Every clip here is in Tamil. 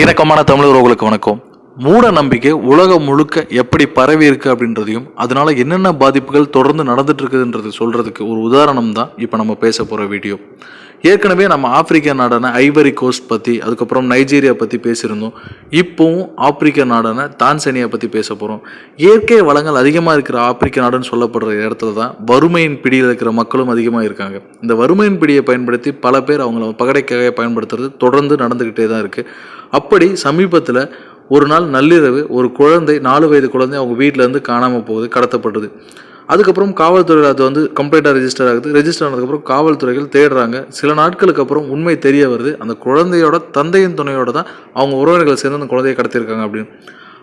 இணக்கமான தமிழ் உறவுகளுக்கு வணக்கம். மூட நம்பிக்கை உலகம் முழுக்க எப்படி பரவி இருக்கு அப்படின்றதையும் அதனால என்னென்ன பாதிப்புகள் தொடர்ந்து நடந்துட்டு இருக்குதுன்றது சொல்றதுக்கு ஒரு உதாரணம் தான் இப்போ நம்ம பேச போற வீடியோ. ஏற்கனவே நம்ம ஆப்பிரிக்க நாடான ஐவரி கோஸ்ட் பற்றி அதுக்கப்புறம் நைஜீரியா பற்றி பேசியிருந்தோம். இப்போவும் ஆப்பிரிக்க நாடான தான்சேனியா பற்றி பேச போகிறோம் இயற்கை வளங்கள் அதிகமாக இருக்கிற ஆப்பிரிக்க நாடுன்னு சொல்லப்படுற இடத்துல தான் வறுமையின் பிடியில் இருக்கிற மக்களும் அதிகமாக இருக்காங்க. இந்த வறுமையின் பிடியை பயன்படுத்தி பல பேர் அவங்கள பகடைக்காக பயன்படுத்துறது தொடர்ந்து நடந்துக்கிட்டே தான் இருக்குது அப்படி சமீபத்தில் ஒரு நாள் நள்ளிரவு ஒரு குழந்தை நாலு வயது குழந்தை அவங்க வீட்டிலேருந்து காணாமல் போகுது கடத்தப்படுது. அதுக்கப்புறம் காவல்துறையில் அது வந்து கம்ப்ளைண்ட்டாக ரெஜிஸ்டர் ஆகுது. ரெஜிஸ்டர் ஆனதுக்கப்புறம் காவல்துறைகள் தேடுறாங்க. சில நாட்களுக்கு அப்புறம் உண்மை தெரிய வருது. அந்த குழந்தையோட தந்தையின் துணையோட தான் அவங்க உறவினர்கள் சேர்ந்து அந்த குழந்தையை கடத்தியிருக்காங்க அப்படின்னு.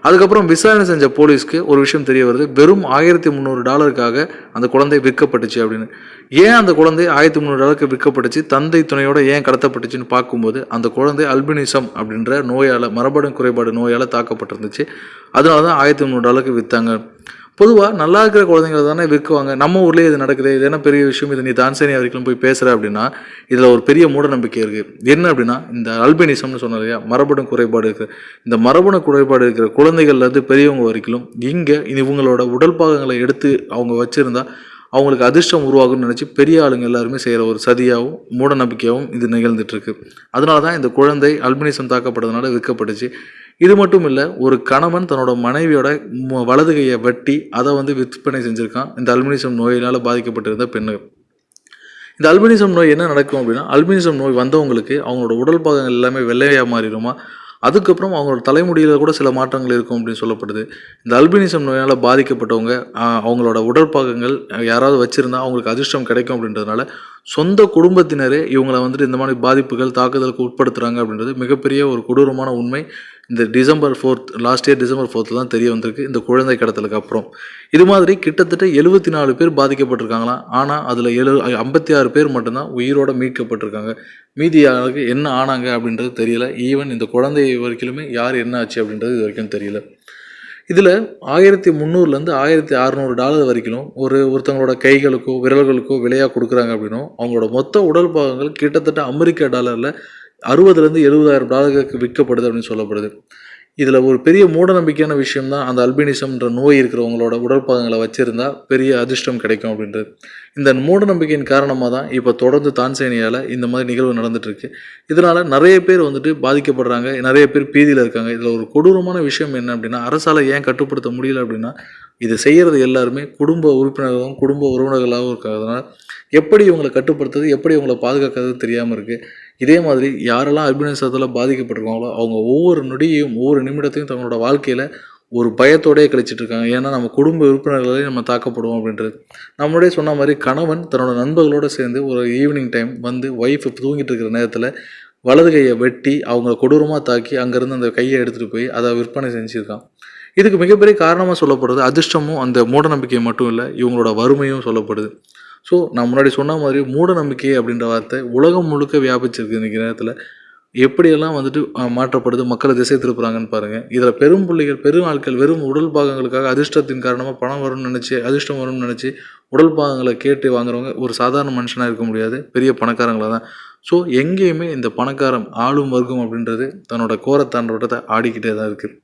அதுக்கப்புறம் விசாரணை செஞ்ச போலீஸ்க்கு ஒரு விஷயம் தெரிய வருது. வெறும் ஆயிரத்தி முந்நூறு டாலருக்காக அந்த குழந்தை விற்கப்பட்டுச்சு அப்படின்னு. ஏன் அந்த குழந்தை ஆயிரத்தி முந்நூறு டாலருக்கு விற்கப்பட்டுச்சு? தந்தை துணையோட ஏன் கடத்தப்பட்டுச்சுன்னு பார்க்கும்போது அந்த குழந்தை அல்பினிசம் அப்படின்ற நோயால் மரபணு குறைபாடு நோயால் தாக்கப்பட்டிருந்துச்சு. அதனால தான் ஆயிரத்தி முந்நூறு டாலருக்கு விற்றாங்க பொதுவாக நல்லா இருக்கிற குழந்தைங்கள தானே விற்குவாங்க. நம்ம ஊர்லேயே இது நடக்குது இது என்ன பெரிய விஷயம் இது நீ தான்சேனியா வரைக்கும் போய் பேசுகிற அப்படின்னா இதில் ஒரு பெரிய மூட நம்பிக்கை இருக்குது என்ன அப்படின்னா இந்த அல்பினிசம்னு சொன்ன இல்லையா மரபணு குறைபாடு இருக்குது இந்த மரபணு குறைபாடு இருக்கிற குழந்தைகள்லேருந்து பெரியவங்க வரைக்கும் இங்கே இவங்களோட உடல் பாகங்களை எடுத்து அவங்க வச்சுருந்தா அவங்களுக்கு அதிர்ஷ்டம் உருவாகும்னு நினச்சி பெரிய ஆளுங்க எல்லாருமே செய்கிற ஒரு சதியாகவும் மூட நம்பிக்கையாகவும் இது நிகழ்ந்துட்டுருக்கு அதனால தான் இந்த குழந்தை அல்பினிசம் தாக்கப்பட்டதுனால விற்கப்பட்டுச்சு. இது மட்டும் இல்லை ஒரு கணவன் தன்னோட மனைவியோட வலது கையை வெட்டி அதை வந்து விற்பனை செஞ்சுருக்கான். இந்த அல்பினிசம் நோயினால் பாதிக்கப்பட்டிருந்த பெண்ணுகள். இந்த அல்பினிசம் நோய் என்ன நடக்கும் அப்படின்னா அல்பினிசம் நோய் வந்தவங்களுக்கு அவங்களோட உடல் பாகங்கள் எல்லாமே வெள்ளையாக மாறிடுமா? அதுக்கப்புறம் அவங்களோட தலைமுடியில் கூட சில மாற்றங்கள் இருக்கும் அப்படின்னு சொல்லப்படுது. இந்த அல்பினிசம் நோயால் பாதிக்கப்பட்டவங்க அவங்களோட உடல் பாகங்கள் யாராவது வச்சுருந்தா அவங்களுக்கு அதிர்ஷ்டம் கிடைக்கும் அப்படின்றதுனால சொந்த குடும்பத்தினரே இவங்களை வந்துட்டு இந்த மாதிரி பாதிப்புகள் தாக்குதலுக்கு உட்படுத்துகிறாங்க அப்படின்றது மிகப்பெரிய ஒரு கொடூரமான உண்மை. இந்த December fourth last year December fourth தான் தெரிய வந்திருக்கு. இந்த குழந்தை கடத்தலுக்கு அப்புறம். இது மாதிரி கிட்டத்தட்ட எழுபத்தி நாலு பேர் பாதிக்கப்பட்டிருக்காங்களாம் ஆனால் அதில் எழு ஐம்பத்தி ஆறு பேர் மட்டும்தான் உயிரோடு மீட்கப்பட்டிருக்காங்க. மீதி யாருக்கு என்ன ஆனாங்க அப்படின்றது தெரியல. ஈவன் இந்த குழந்தை வரைக்கிலுமே யார் என்ன ஆச்சு அப்படின்றது இது வரைக்கும் தெரியல. இதில் ஆயிரத்தி முந்நூறுலேருந்து ஆயிரத்தி அறநூறு டாலர் வரைக்கும் ஒரு ஒருத்தவங்களோட கைகளுக்கோ விரல்களுக்கோ விலையாக கொடுக்குறாங்க அப்படின்னும் அவங்களோட மொத்த உடல் பாகங்கள் கிட்டத்தட்ட அமெரிக்க டாலரில் அறுபதுலேருந்து எழுபதாயிரம் டாலருக்கு விற்கப்படுது அப்படின்னு சொல்லப்படுது. இதில் ஒரு பெரிய மூட நம்பிக்கையான விஷயம் தான் அந்த அல்பினிசம்ன்ற நோய் இருக்கிறவங்களோட உடற்பாகங்களை வச்சுருந்தா பெரிய அதிர்ஷ்டம் கிடைக்கும் அப்படின்றது. இந்த மூட நம்பிக்கையின் காரணமாக தான் இப்போ தொடர்ந்து தான்சேனியாவில் இந்த மாதிரி நிகழ்வு நடந்துகிட்ருக்கு இதனால் நிறைய பேர் வந்துட்டு பாதிக்கப்படுறாங்க நிறைய பேர் பீதியில் இருக்காங்க. இதில் ஒரு கொடூரமான விஷயம் என்ன அப்படின்னா அரசால் ஏன் கட்டுப்படுத்த முடியல அப்படின்னா இது செய்கிறது எல்லாருமே குடும்ப உறுப்பினர்களும் குடும்ப உறவினர்களாகவும் இருக்கிறதுனால எப்படி இவங்களை கட்டுப்படுத்துறது எப்படி இவங்களை பாதுகாக்கிறது தெரியாமல் இருக்குது இதே மாதிரி யாரெல்லாம் அல்பினிசத்தில் பாதிக்கப்பட்டிருக்காங்களோ அவங்க ஒவ்வொரு நொடியையும் ஒவ்வொரு நிமிடத்தையும் தங்களோட வாழ்க்கையில் ஒரு பயத்தோடயே கழிச்சிட்டு இருக்காங்க. ஏன்னா நம்ம குடும்ப உறுப்பினர்களே நம்ம தாக்கப்படுவோம் அப்படின்றது. நம்மளே சொன்ன மாதிரி கணவன் தன்னோட நண்பர்களோடு சேர்ந்து ஒரு ஈவினிங் டைம் வந்து ஒய்ஃப் தூங்கிட்டு இருக்கிற நேரத்தில் வலது கையை வெட்டி அவங்கள கொடூரமாக தாக்கி அங்கேருந்து அந்த கையை எடுத்துகிட்டு போய் அதை விற்பனை செஞ்சுருக்கான். இதுக்கு மிகப்பெரிய காரணமாக சொல்லப்படுறது அதிர்ஷ்டமும் அந்த மூட நம்பிக்கை மட்டும் இல்லை இவங்களோட வறுமையும் சொல்லப்படுது. ஸோ நான் முன்னாடி சொன்ன மாதிரி மூட நம்பிக்கை அப்படின்ற வார்த்தை உலகம் முழுக்க வியாபிச்சிருக்கு இன்றைக்கி நேரத்தில் எப்படியெல்லாம் வந்துட்டு மாற்றப்படுது மக்களை திசை திருப்புறாங்கன்னு பாருங்கள் இதில் பெரும் பிள்ளைகள் பெரும் ஆட்கள் வெறும் உடல் பாகங்களுக்காக அதிர்ஷ்டத்தின் காரணமாக பணம் வரும்னு நினச்சி அதிர்ஷ்டம் வரும்னு நினச்சி உடல் பாகங்களை கேட்டு வாங்குறவங்க ஒரு சாதாரண மனுஷனாக இருக்க முடியாது. பெரிய பணக்காரங்களாக தான். ஸோ எங்கேயுமே இந்த பணக்காரம் ஆளும் வர்க்கம் அப்படின்றது தன்னோட கோரத்தாண்டோட்டத்தை ஆடிக்கிட்டே தான் இருக்குது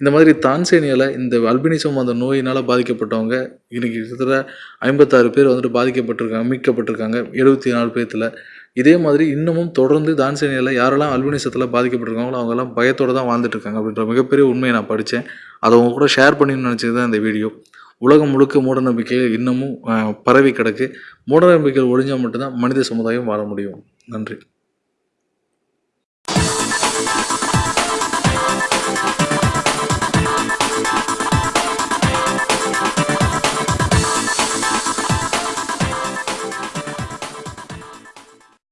இந்த மாதிரி தான்சேனியாவில் இந்த அல்பினிசம் அந்த நோயினால் பாதிக்கப்பட்டவங்க இன்றைக்கி கிட்டத்தட்ட ஐம்பத்தாறு பேர் வந்துட்டு பாதிக்கப்பட்டிருக்காங்க மீட்கப்பட்டிருக்காங்க எழுபத்தி நாலு பேர்த்தில் இதே மாதிரி இன்னமும் தொடர்ந்து தான்சேனியாவில் யாரெல்லாம் அல்பினிசத்தில் பாதிக்கப்பட்டிருக்காங்களோ அவங்கெல்லாம் பயத்தோடு தான் வாழ்ந்துட்டு இருக்காங்க அப்படின்ற மிகப்பெரிய உண்மையை நான் படித்தேன் அதை உங்க கூட ஷேர் பண்ணின்னு நினச்சது தான் இந்த வீடியோ உலகம் முழுக்க மூடநம்பிக்கைகள் இன்னமும் பரவி கிடக்கு. மூடநம்பிக்கைகள் ஒழிஞ்சால் மட்டும்தான் மனித சமுதாயம் வாழ முடியும். நன்றி.